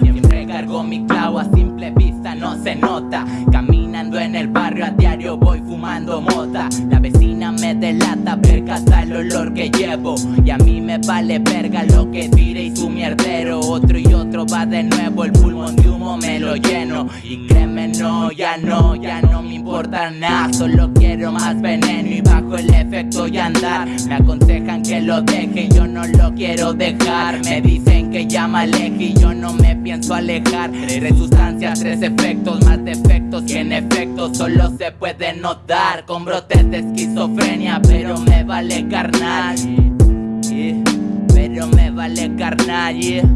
Siempre cargo mi clavo a simple vista, no se nota. Caminando en el barrio a diario voy fumando mota. La vecina me delata, percata el olor que llevo. Y a mí me vale verga lo que tire y. Otro va de nuevo, el pulmón de humo me lo lleno. Y créeme, no, ya no, ya no me importa nada. Solo quiero más veneno y bajo el efecto y andar. Me aconsejan que lo deje, yo no lo quiero dejar. Me dicen que ya me aleje y yo no me pienso alejar. Tres sustancias, tres efectos, más defectos que en efecto solo se puede notar. Con brotes de esquizofrenia, pero me vale carnal. Yeah, Pero me vale carnal, yeah.